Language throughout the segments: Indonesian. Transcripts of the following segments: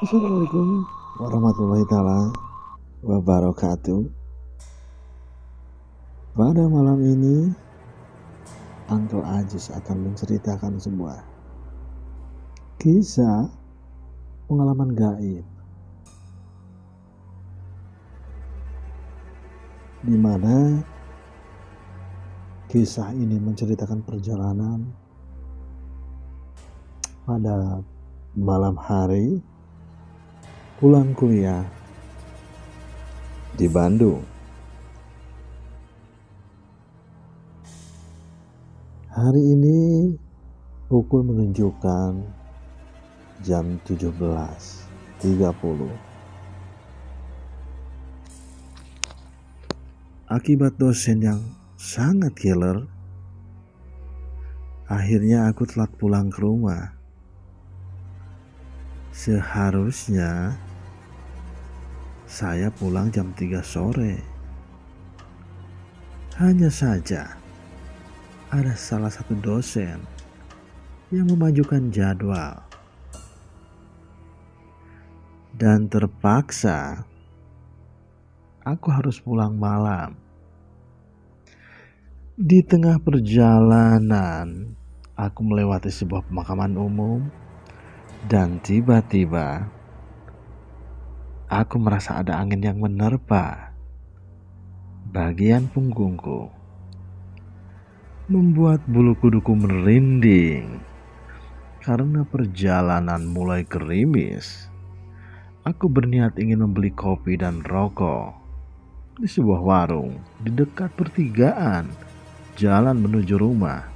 Assalamualaikum warahmatullahi taala wabarakatuh. Pada malam ini, Uncle Ajis akan menceritakan sebuah kisah pengalaman gaib di mana kisah ini menceritakan perjalanan pada malam hari pulang kuliah di Bandung. Hari ini pukul menunjukkan jam 17.30. Akibat dosen yang sangat killer, akhirnya aku telat pulang ke rumah. Seharusnya saya pulang jam 3 sore. Hanya saja ada salah satu dosen yang memajukan jadwal dan terpaksa aku harus pulang malam. Di tengah perjalanan, aku melewati sebuah pemakaman umum dan tiba-tiba aku merasa ada angin yang menerpa bagian punggungku. Membuat bulu kuduku merinding karena perjalanan mulai gerimis. Aku berniat ingin membeli kopi dan rokok di sebuah warung di dekat pertigaan jalan menuju rumah.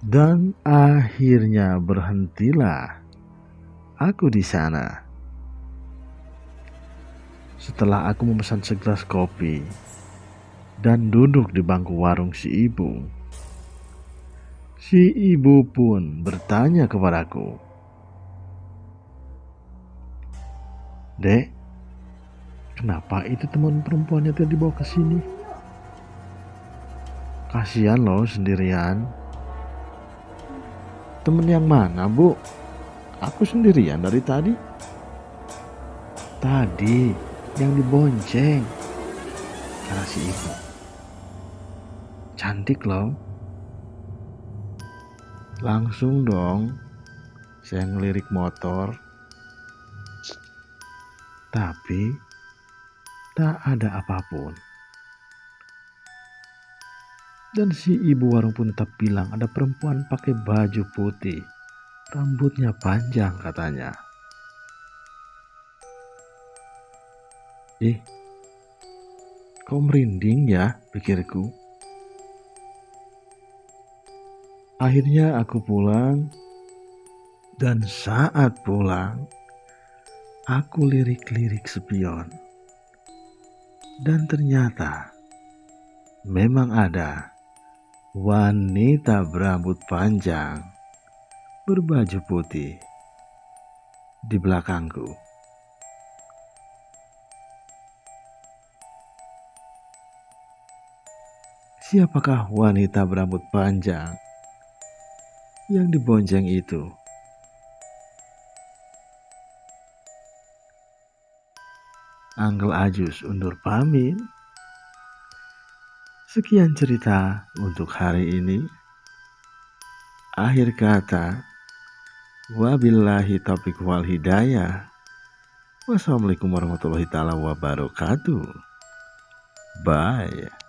Dan akhirnya berhentilah aku di sana. Setelah aku memesan segelas kopi dan duduk di bangku warung si ibu, si ibu pun bertanya kepadaku, "Dek, kenapa itu teman perempuannya tadi dibawa ke sini?" Kasihan loh sendirian. Temen yang mana, Bu? Aku sendirian dari tadi. Tadi yang dibonceng. Kata si ibu. Cantik loh. Langsung dong saya ngelirik motor. Tapi tak ada apa pun. Dan si ibu warung pun tetap bilang ada perempuan pakai baju putih. Rambutnya panjang katanya. Eh, kok merinding ya pikirku. Akhirnya aku pulang dan saat pulang aku lirik-lirik spion. Dan ternyata memang ada wanita berambut panjang berbaju putih di belakangku. Siapakah wanita berambut panjang yang dibonceng itu? Anggel Ajus undur pamit. Sekian cerita untuk hari ini. Akhir kata, wabillahi taufiq wal hidayah. Wassalamualaikum warahmatullahi taala wabarakatuh. Bye.